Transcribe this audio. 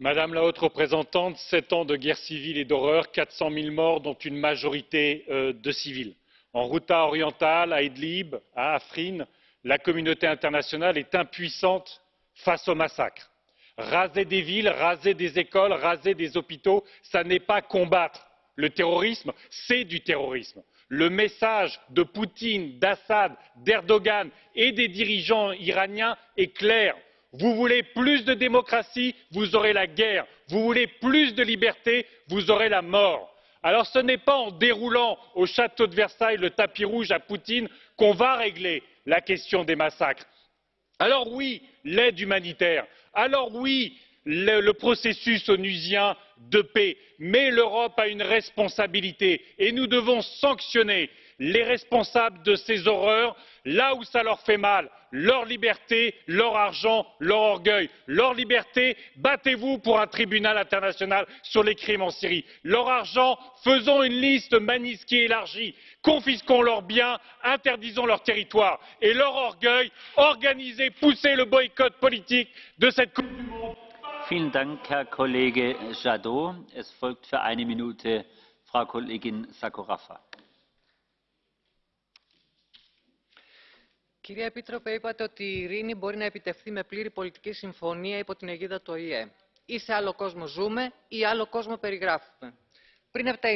Madame la Haute représentante, sept ans de guerre civile et d'horreur, quatre cent mille morts, dont une majorité de civils. En Ghouta orientale, à Idlib, à Afrin, la communauté internationale est impuissante face aux massacres. Raser des villes, raser des écoles, raser des hôpitaux, ça n'est pas combattre le terrorisme, c'est du terrorisme le message de poutine d'assad d'erdogan et des dirigeants iraniens est clair vous voulez plus de démocratie vous aurez la guerre vous voulez plus de liberté vous aurez la mort. alors ce n'est pas en déroulant au château de versailles le tapis rouge à poutine qu'on va régler la question des massacres. alors oui l'aide humanitaire alors oui le processus onusien de paix. Mais l'europe a une responsabilité et nous devons sanctionner les responsables de ces horreurs là où cela leur fait mal. Leur liberté leur argent leur orgueil. leur liberté battez vous pour un tribunal international sur les crimes en syrie. leur argent faisons une liste magnitsky élargie. Confisquons leurs biens interdisons leur territoire. Et leur orgueil organisez poussez le boycott politique de cette coupe Vielen Dank, Herr Kollege Jadot. Es folgt für eine Minute Frau Kollegin Sakorafa. Κυρία Επίτροπε, είπατε ότι η ειρήνη μπορεί να επιτευχθεί με πλήρη πολιτική συμφωνία υπό την αιγίδα του ΟΗΕ. Ή σε άλλο κόσμο ζούμε ή άλλο κόσμο περιγράφουμε. Πριν από τα